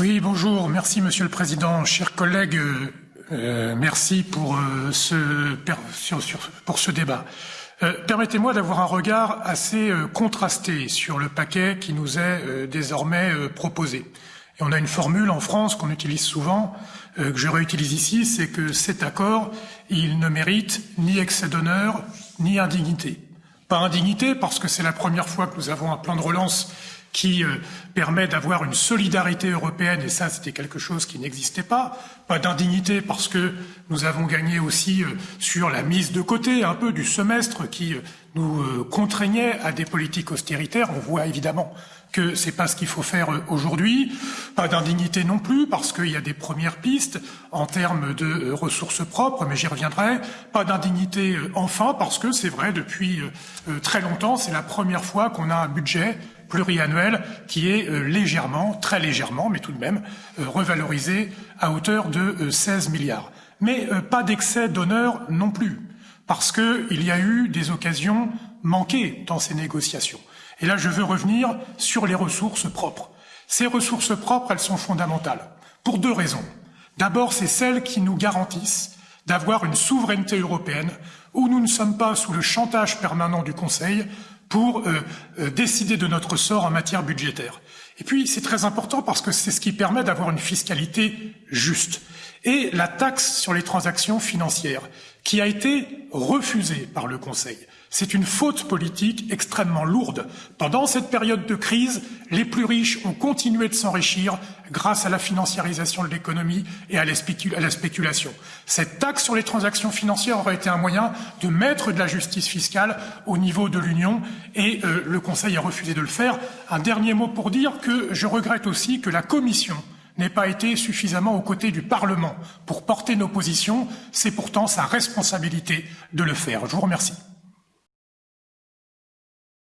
Oui, bonjour. Merci, Monsieur le Président. Chers collègues, euh, euh merci pour, euh, ce, pour ce débat. Permettez-moi d'avoir un regard assez contrasté sur le paquet qui nous est désormais proposé. Et on a une formule en France qu'on utilise souvent, que je réutilise ici, c'est que cet accord, il ne mérite ni excès d'honneur, ni indignité. Pas indignité parce que c'est la première fois que nous avons un plan de relance qui euh, permet d'avoir une solidarité européenne, et ça c'était quelque chose qui n'existait pas, pas d'indignité parce que nous avons gagné aussi euh, sur la mise de côté un peu du semestre qui euh, nous contraignait à des politiques austéritaires. On voit évidemment que c'est pas ce qu'il faut faire aujourd'hui. Pas d'indignité non plus, parce qu'il y a des premières pistes en termes de ressources propres, mais j'y reviendrai. Pas d'indignité enfin, parce que c'est vrai, depuis très longtemps, c'est la première fois qu'on a un budget pluriannuel qui est euh, légèrement, très légèrement, mais tout de même, euh, revalorisé à hauteur de 16 euh, milliards. Mais pas d'excès d'honneur non plus, parce qu'il y a eu des occasions manquées dans ces négociations. Et là, je veux revenir sur les ressources propres. Ces ressources propres, elles sont fondamentales, pour deux raisons. D'abord, c'est celles qui nous garantissent d'avoir une souveraineté européenne où nous ne sommes pas sous le chantage permanent du Conseil pour euh, euh, décider de notre sort en matière budgétaire. Et puis, c'est très important parce que c'est ce qui permet d'avoir une fiscalité juste. Et la taxe sur les transactions financières, qui a été refusée par le Conseil. C'est une faute politique extrêmement lourde. Pendant cette période de crise, les plus riches ont continué de s'enrichir grâce à la financiarisation de l'économie et à la, spéculation. Cette taxe sur les transactions financières aurait été un moyen de mettre de la justice fiscale au niveau de l'Union et euh, le Conseil a refusé de le faire. Un dernier mot pour dire que je regrette aussi que la Commission n'ait pas été suffisamment aux côtés du Parlement pour porter nos positions. C'est pourtant sa responsabilité de le faire. Je vous remercie.